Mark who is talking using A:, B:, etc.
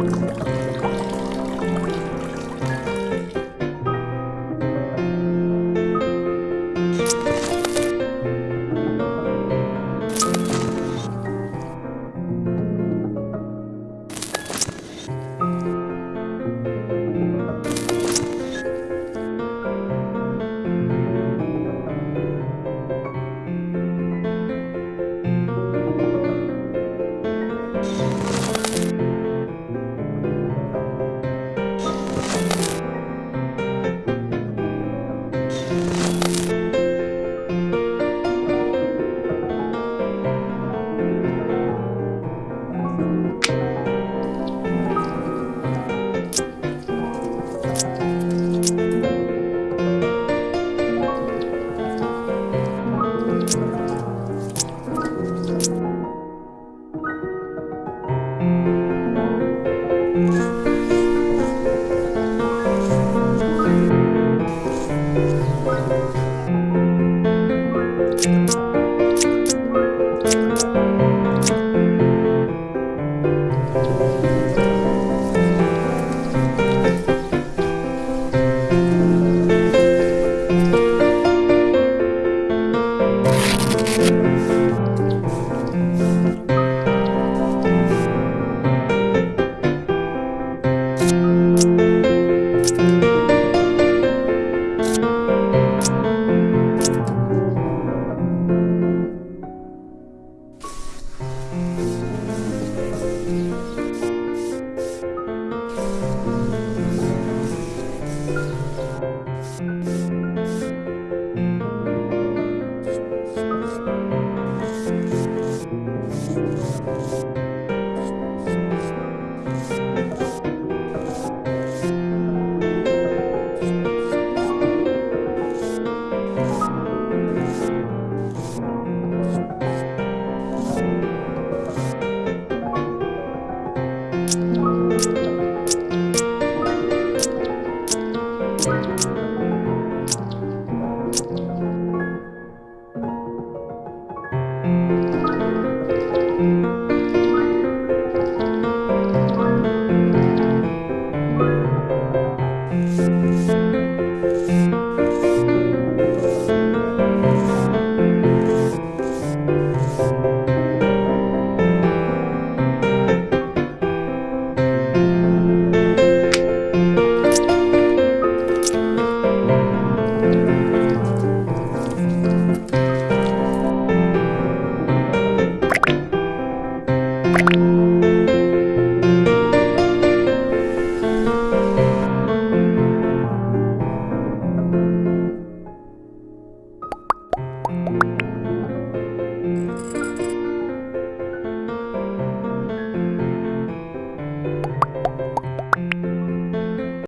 A: Thank you. Thank you. you